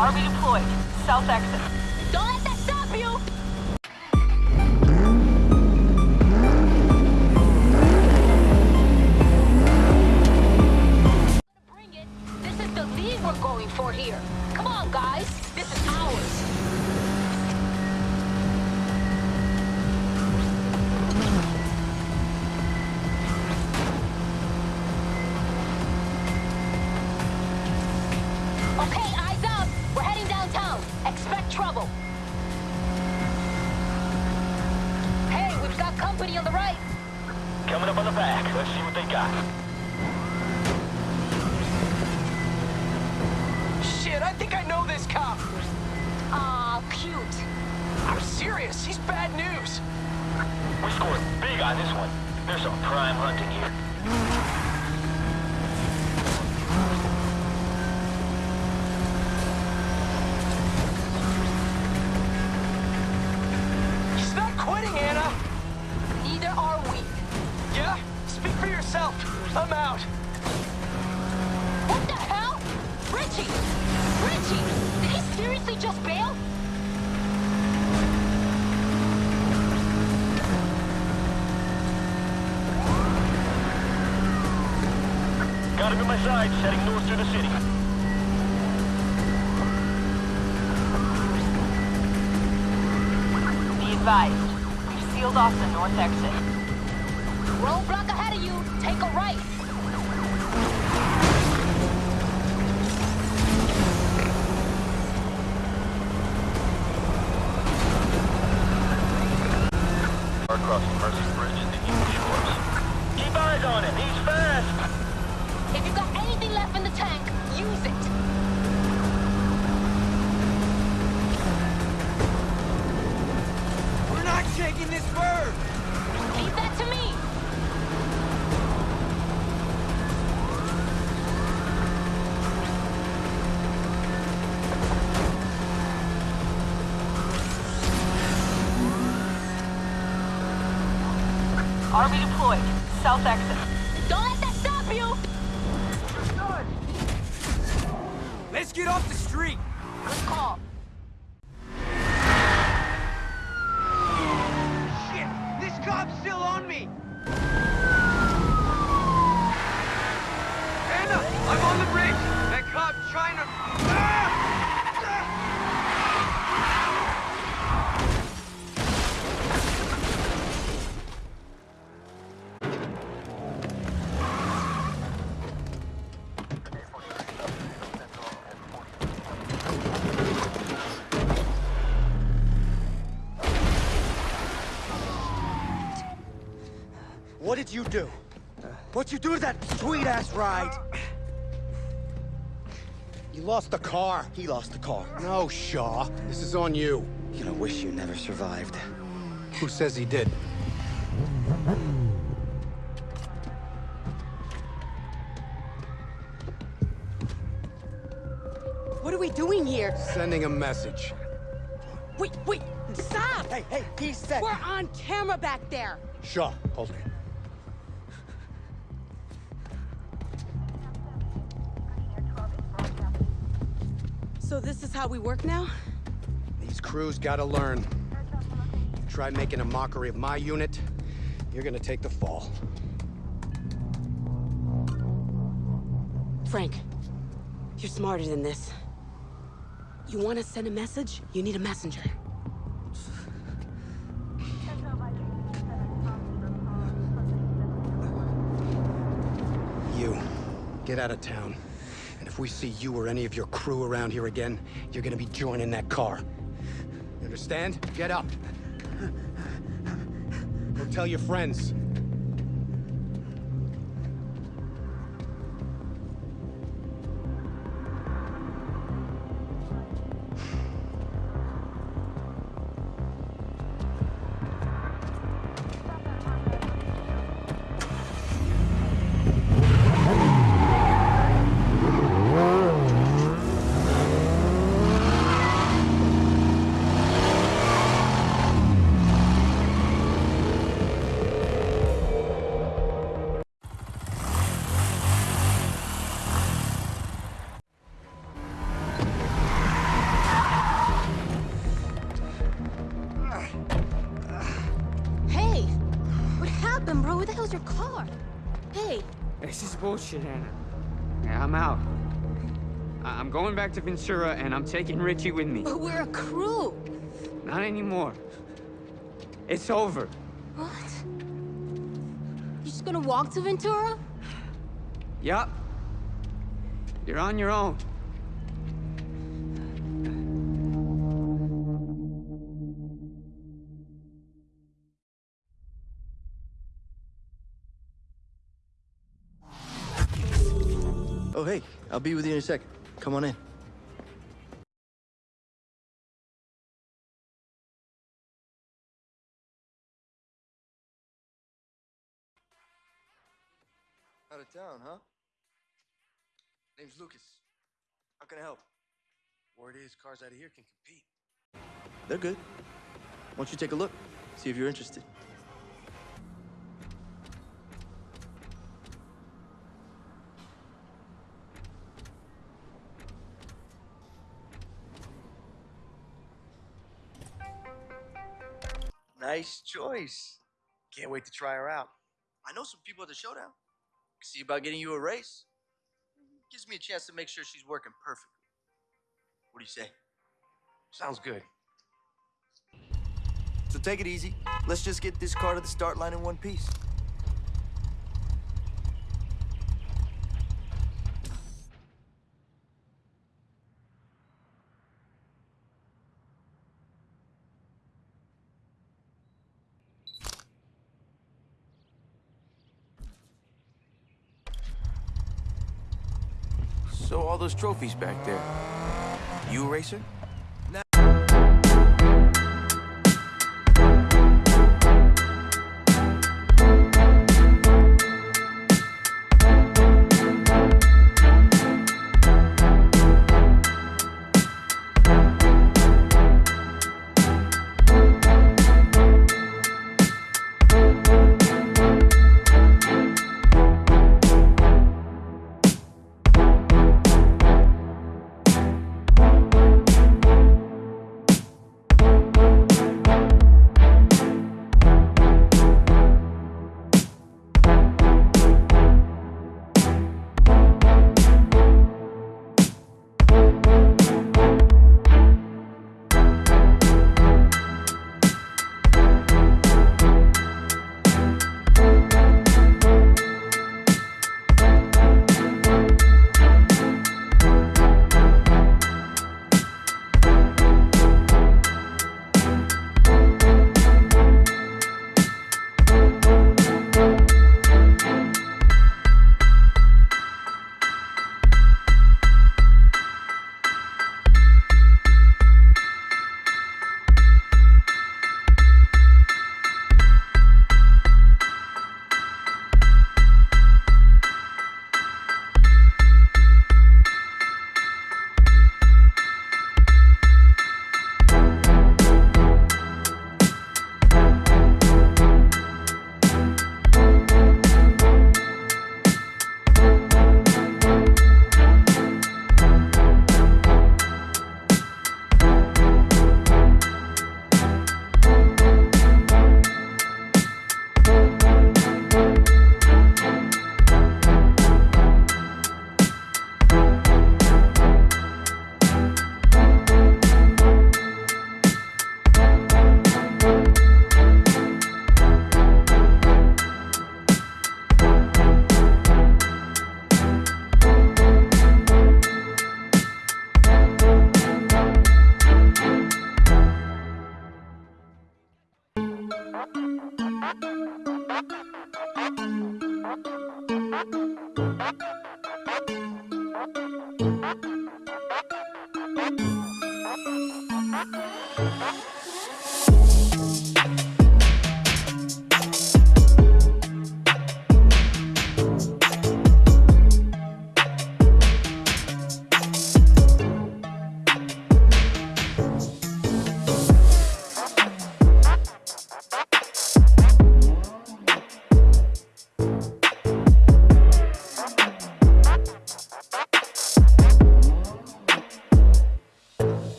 Army deployed. South exit. Don't let that stop you! Bring it. This is the lead we're going for here. Come on, guys. This is ours. Serious, he's bad news. We scored big on this one. There's some prime hunting here. He's not quitting, Anna. Neither are we. Yeah? Speak for yourself. I'm out. What the hell? Richie! Richie! Did he seriously just bail? Got him in my sights, heading north through the city. Be advised. We've sealed off the north exit. Roadblock ahead of you. Take a right. Army deployed. South exit. Don't let that stop you. Let's get off the street. Good call. Shit, this cop's still on me. Anna, I'm on the bridge. That cop trying to... What'd do that sweet-ass ride? You lost the car. He lost the car. No, Shaw. This is on you. You know, wish you never survived. Who says he did? What are we doing here? Sending a message. Wait, wait, stop! Hey, hey, he said... We're on camera back there. Shaw, hold it. So this is how we work now? These crews gotta learn. You try making a mockery of my unit, you're gonna take the fall. Frank, you're smarter than this. You want to send a message? You need a messenger. You, get out of town. We see you or any of your crew around here again, you're gonna be joining that car. You understand? Get up. Go tell your friends. Bullshit, Anna. Yeah, I'm out. I- I'm going back to Ventura, and I'm taking Richie with me. But we're a crew. Not anymore. It's over. What? You just gonna walk to Ventura? Yup. You're on your own. I'll be with you in a second. Come on in. Out of town, huh? Name's Lucas. How can I help? Word is cars out of here can compete. They're good. Why don't you take a look? See if you're interested. Nice choice. Can't wait to try her out. I know some people at the showdown. See about getting you a race. Gives me a chance to make sure she's working perfectly. What do you say? Sounds good. So take it easy. Let's just get this car to the start line in one piece. So all those trophies back there. You a racer?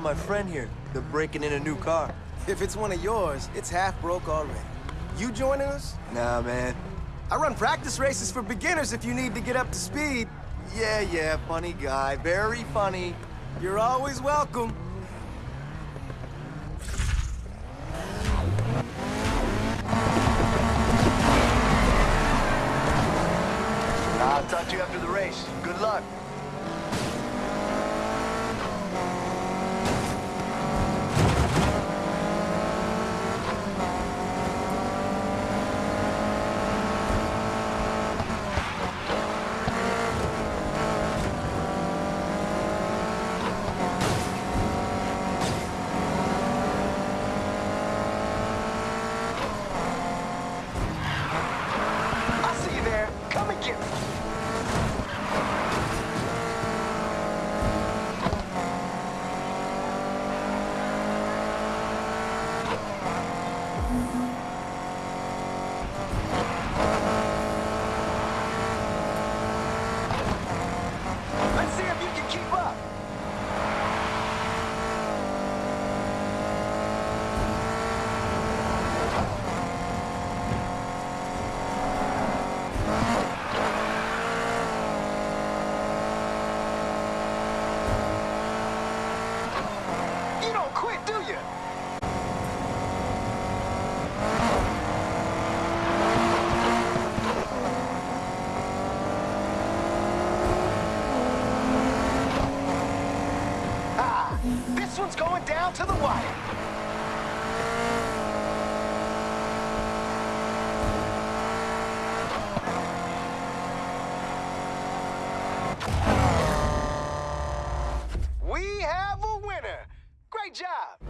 Be my friend here. They're breaking in a new car. If it's one of yours, it's half broke already. You joining us? Nah, man. I run practice races for beginners if you need to get up to speed. Yeah, yeah, funny guy. Very funny. You're always welcome. I'll talk to you after the race. Good luck. one's going down to the wire. We have a winner. Great job.